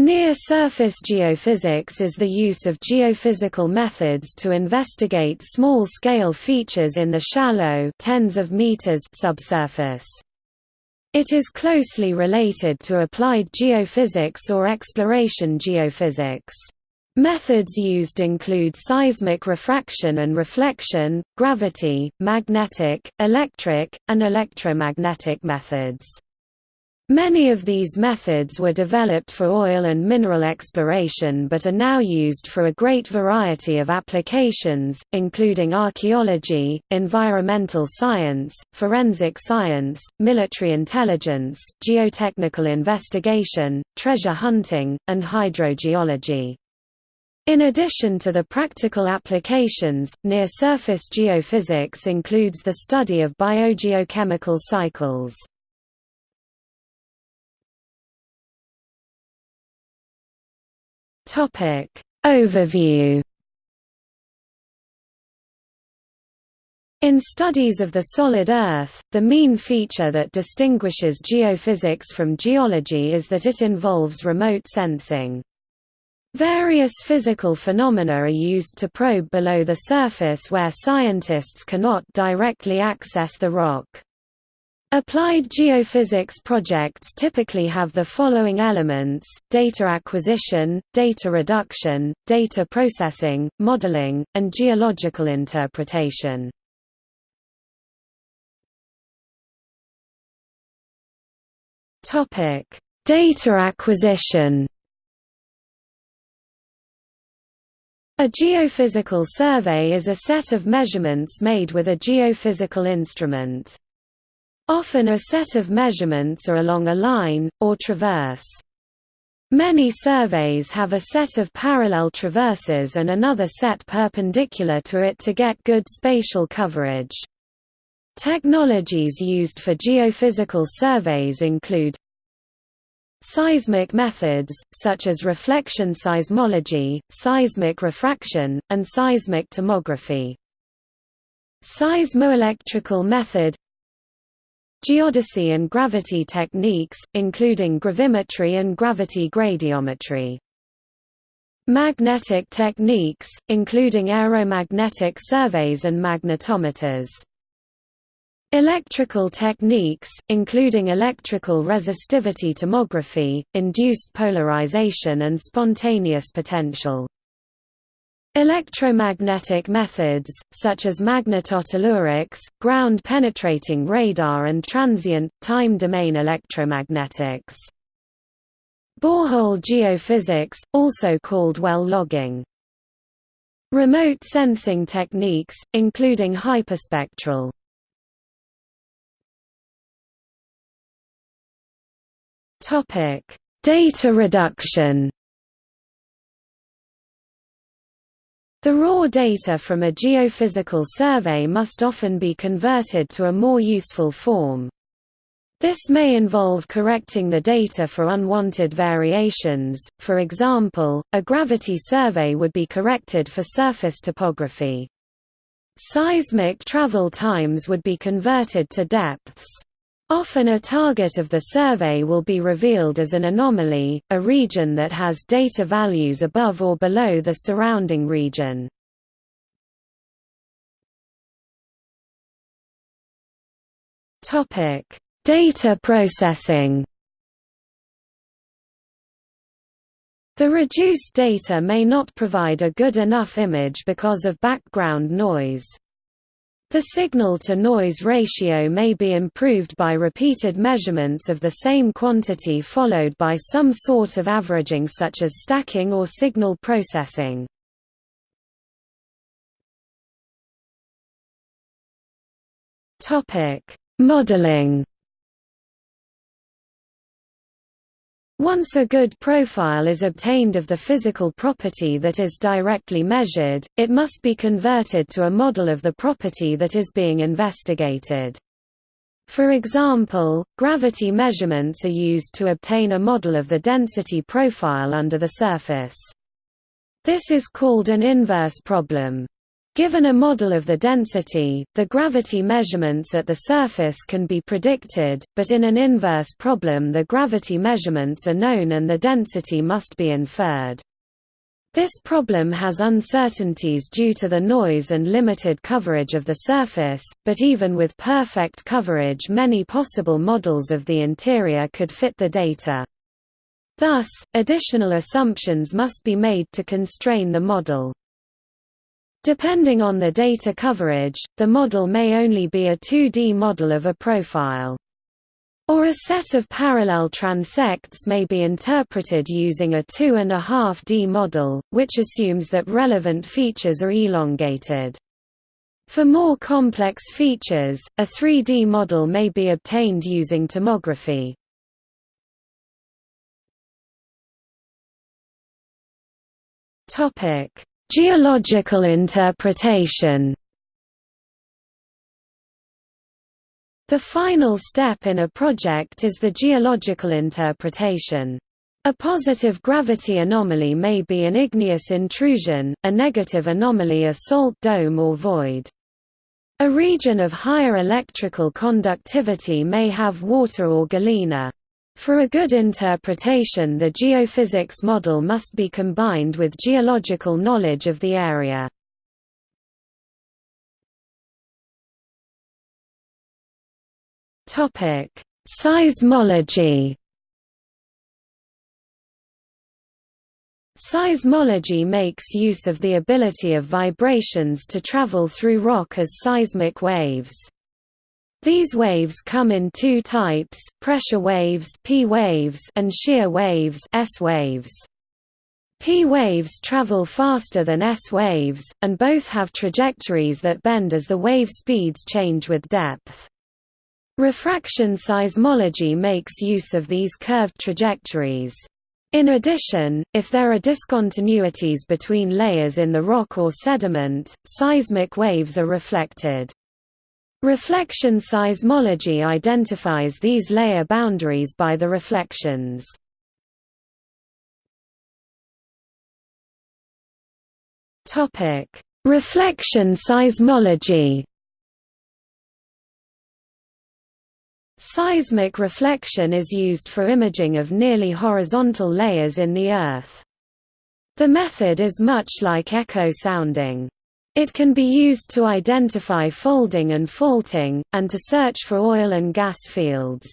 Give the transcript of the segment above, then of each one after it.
Near-surface geophysics is the use of geophysical methods to investigate small-scale features in the shallow tens of meters subsurface. It is closely related to applied geophysics or exploration geophysics. Methods used include seismic refraction and reflection, gravity, magnetic, electric, and electromagnetic methods. Many of these methods were developed for oil and mineral exploration but are now used for a great variety of applications, including archaeology, environmental science, forensic science, military intelligence, geotechnical investigation, treasure hunting, and hydrogeology. In addition to the practical applications, near-surface geophysics includes the study of biogeochemical cycles. Topic Overview In studies of the solid Earth, the mean feature that distinguishes geophysics from geology is that it involves remote sensing. Various physical phenomena are used to probe below the surface where scientists cannot directly access the rock. Applied geophysics projects typically have the following elements, data acquisition, data reduction, data processing, modeling, and geological interpretation. Data acquisition A geophysical survey is a set of measurements made with a geophysical instrument. Often a set of measurements are along a line, or traverse. Many surveys have a set of parallel traverses and another set perpendicular to it to get good spatial coverage. Technologies used for geophysical surveys include Seismic methods, such as reflection seismology, seismic refraction, and seismic tomography. Seismoelectrical method Geodesy and gravity techniques, including gravimetry and gravity gradiometry. Magnetic techniques, including aeromagnetic surveys and magnetometers. Electrical techniques, including electrical resistivity tomography, induced polarization and spontaneous potential. Electromagnetic methods, such as magnetotellurics, ground-penetrating radar and transient, time-domain electromagnetics. Borehole geophysics, also called well logging. Remote sensing techniques, including hyperspectral. Data reduction The raw data from a geophysical survey must often be converted to a more useful form. This may involve correcting the data for unwanted variations, for example, a gravity survey would be corrected for surface topography. Seismic travel times would be converted to depths. Often a target of the survey will be revealed as an anomaly, a region that has data values above or below the surrounding region. Data processing The reduced data may not provide a good enough image because of background noise. The signal-to-noise ratio may be improved by repeated measurements of the same quantity followed by some sort of averaging such as stacking or signal processing. Modeling Once a good profile is obtained of the physical property that is directly measured, it must be converted to a model of the property that is being investigated. For example, gravity measurements are used to obtain a model of the density profile under the surface. This is called an inverse problem. Given a model of the density, the gravity measurements at the surface can be predicted, but in an inverse problem the gravity measurements are known and the density must be inferred. This problem has uncertainties due to the noise and limited coverage of the surface, but even with perfect coverage many possible models of the interior could fit the data. Thus, additional assumptions must be made to constrain the model. Depending on the data coverage, the model may only be a 2D model of a profile. Or a set of parallel transects may be interpreted using a 2.5D model, which assumes that relevant features are elongated. For more complex features, a 3D model may be obtained using tomography. Geological interpretation The final step in a project is the geological interpretation. A positive gravity anomaly may be an igneous intrusion, a negative anomaly a salt dome or void. A region of higher electrical conductivity may have water or galena. For a good interpretation the geophysics model must be combined with geological knowledge of the area. Seismology. Seismology makes use of the ability of vibrations to travel through rock as seismic waves. These waves come in two types, pressure waves, P waves and shear waves, S waves. P waves travel faster than S waves, and both have trajectories that bend as the wave speeds change with depth. Refraction seismology makes use of these curved trajectories. In addition, if there are discontinuities between layers in the rock or sediment, seismic waves are reflected. Reflection seismology identifies these layer boundaries by the reflections. Topic: Reflection seismology Seismic reflection is used for imaging of nearly horizontal layers in the Earth. The method is much like echo sounding. It can be used to identify folding and faulting, and to search for oil and gas fields.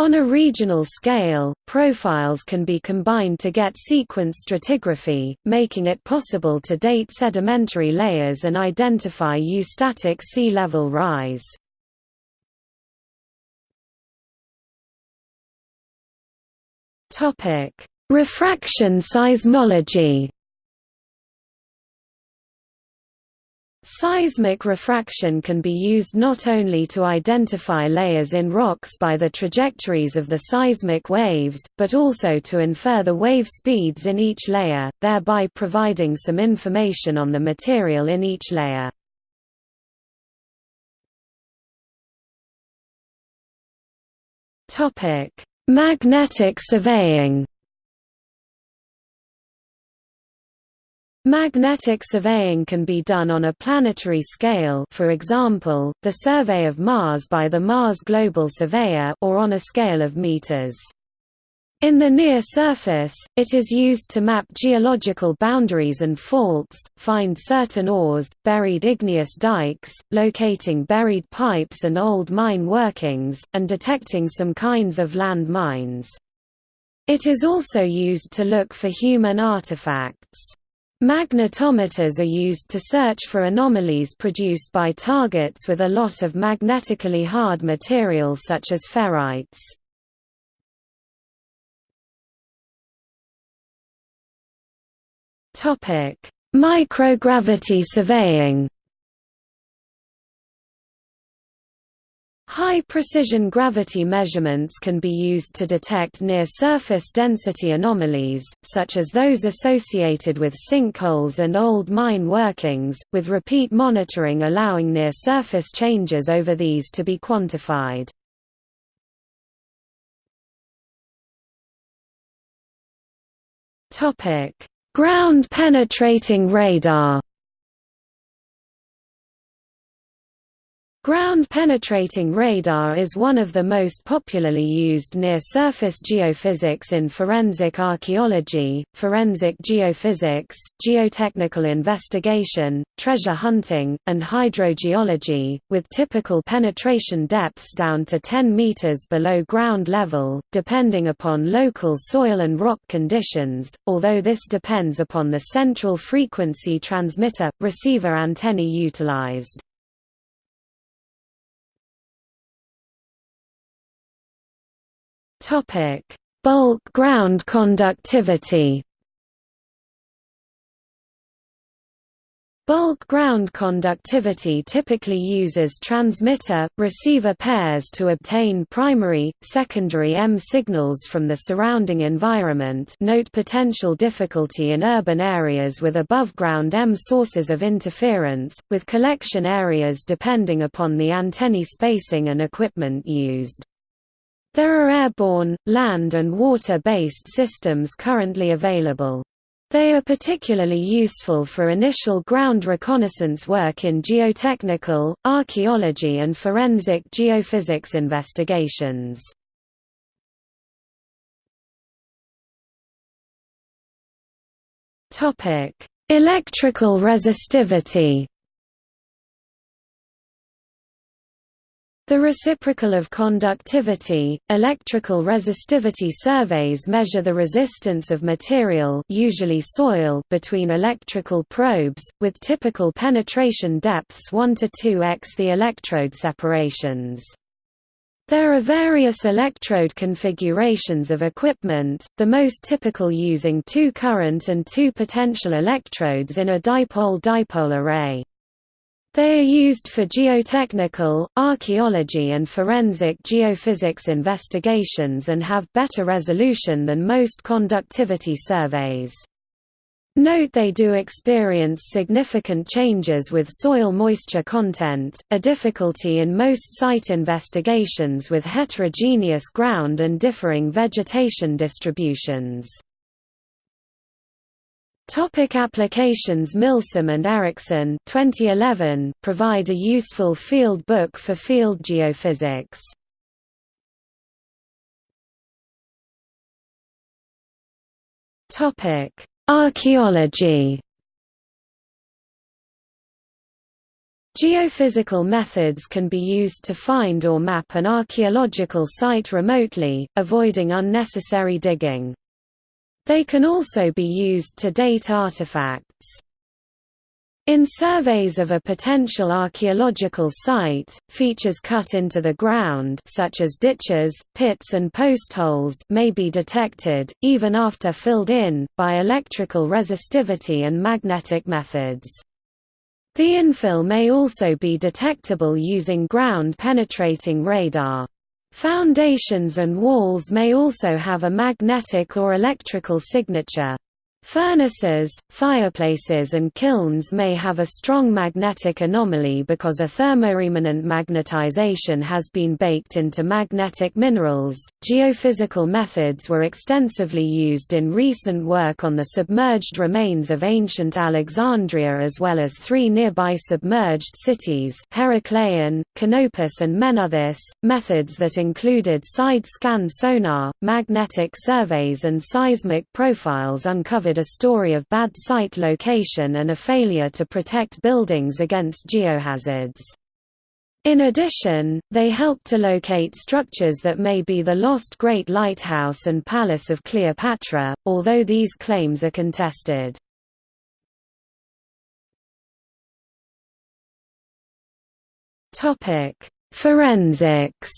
On a regional scale, profiles can be combined to get sequence stratigraphy, making it possible to date sedimentary layers and identify eustatic sea level rise. Refraction seismology. Seismic refraction can be used not only to identify layers in rocks by the trajectories of the seismic waves, but also to infer the wave speeds in each layer, thereby providing some information on the material in each layer. Magnetic surveying Magnetic surveying can be done on a planetary scale for example, the survey of Mars by the Mars Global Surveyor or on a scale of meters. In the near surface, it is used to map geological boundaries and faults, find certain ores, buried igneous dikes, locating buried pipes and old mine workings, and detecting some kinds of land mines. It is also used to look for human artifacts. Magnetometers are used to search for anomalies produced by targets with a lot of magnetically hard material such as ferrites. Microgravity surveying. High-precision gravity measurements can be used to detect near-surface density anomalies, such as those associated with sinkholes and old mine workings, with repeat monitoring allowing near-surface changes over these to be quantified. Ground-penetrating radar Ground-penetrating radar is one of the most popularly used near-surface geophysics in forensic archaeology, forensic geophysics, geotechnical investigation, treasure hunting, and hydrogeology, with typical penetration depths down to 10 meters below ground level, depending upon local soil and rock conditions, although this depends upon the central frequency transmitter-receiver antennae utilized. Topic: Bulk ground conductivity. Bulk ground conductivity typically uses transmitter-receiver pairs to obtain primary, secondary EM signals from the surrounding environment note potential difficulty in urban areas with above-ground EM sources of interference, with collection areas depending upon the antennae spacing and equipment used. There are airborne, land and water-based systems currently available. They are particularly useful for initial ground reconnaissance work in geotechnical, archaeology and forensic geophysics investigations. Electrical resistivity The reciprocal of conductivity, electrical resistivity surveys measure the resistance of material usually soil between electrical probes, with typical penetration depths 1 to 2x the electrode separations. There are various electrode configurations of equipment, the most typical using two current and two potential electrodes in a dipole-dipole array. They are used for geotechnical, archaeology and forensic geophysics investigations and have better resolution than most conductivity surveys. Note they do experience significant changes with soil moisture content, a difficulty in most site investigations with heterogeneous ground and differing vegetation distributions. Topic applications Milsom and Eriksen 2011 provide a useful field book for field geophysics. Topic: Archaeology. Geophysical methods can be used to find or map an archaeological site remotely, avoiding unnecessary digging. They can also be used to date artifacts. In surveys of a potential archaeological site, features cut into the ground such as ditches, pits and postholes may be detected, even after filled in, by electrical resistivity and magnetic methods. The infill may also be detectable using ground-penetrating radar. Foundations and walls may also have a magnetic or electrical signature. Furnaces, fireplaces and kilns may have a strong magnetic anomaly because a thermoremanent magnetization has been baked into magnetic minerals. Geophysical methods were extensively used in recent work on the submerged remains of ancient Alexandria as well as three nearby submerged cities, Heracleion, Canopus and Menouthis, methods that included side-scan sonar, magnetic surveys and seismic profiles a story of bad site location and a failure to protect buildings against geohazards. In addition, they help to locate structures that may be the lost Great Lighthouse and Palace of Cleopatra, although these claims are contested. Forensics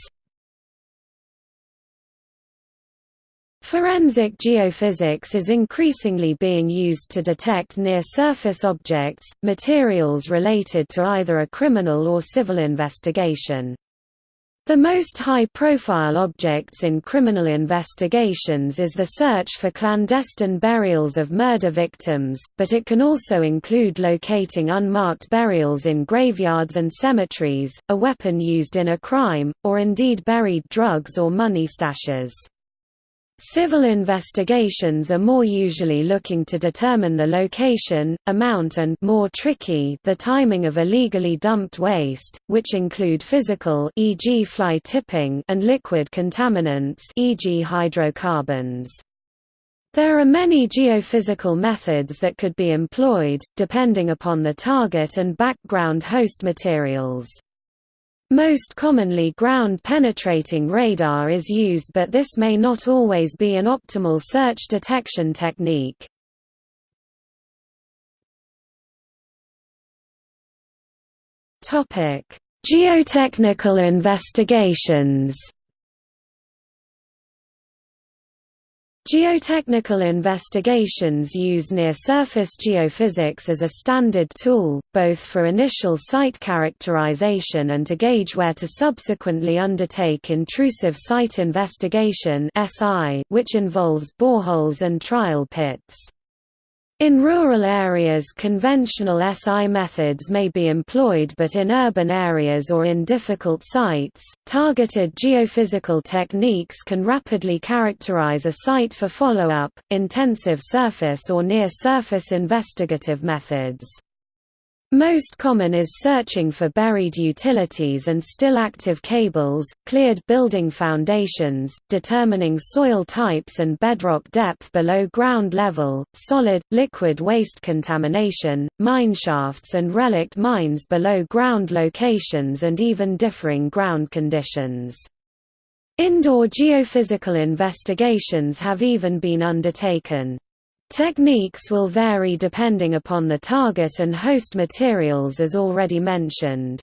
Forensic geophysics is increasingly being used to detect near-surface objects, materials related to either a criminal or civil investigation. The most high-profile objects in criminal investigations is the search for clandestine burials of murder victims, but it can also include locating unmarked burials in graveyards and cemeteries, a weapon used in a crime, or indeed buried drugs or money stashes. Civil investigations are more usually looking to determine the location, amount and more tricky the timing of illegally dumped waste, which include physical e.g. fly tipping and liquid contaminants e.g. hydrocarbons. There are many geophysical methods that could be employed, depending upon the target and background host materials. Most commonly ground-penetrating radar is used but this may not always be an optimal search detection technique. Geotechnical investigations Geotechnical investigations use near-surface geophysics as a standard tool, both for initial site characterization and to gauge where to subsequently undertake intrusive site investigation which involves boreholes and trial pits. In rural areas conventional SI methods may be employed but in urban areas or in difficult sites, targeted geophysical techniques can rapidly characterize a site for follow-up, intensive surface or near-surface investigative methods. Most common is searching for buried utilities and still active cables, cleared building foundations, determining soil types and bedrock depth below ground level, solid, liquid waste contamination, mineshafts and relict mines below ground locations and even differing ground conditions. Indoor geophysical investigations have even been undertaken. Techniques will vary depending upon the target and host materials as already mentioned.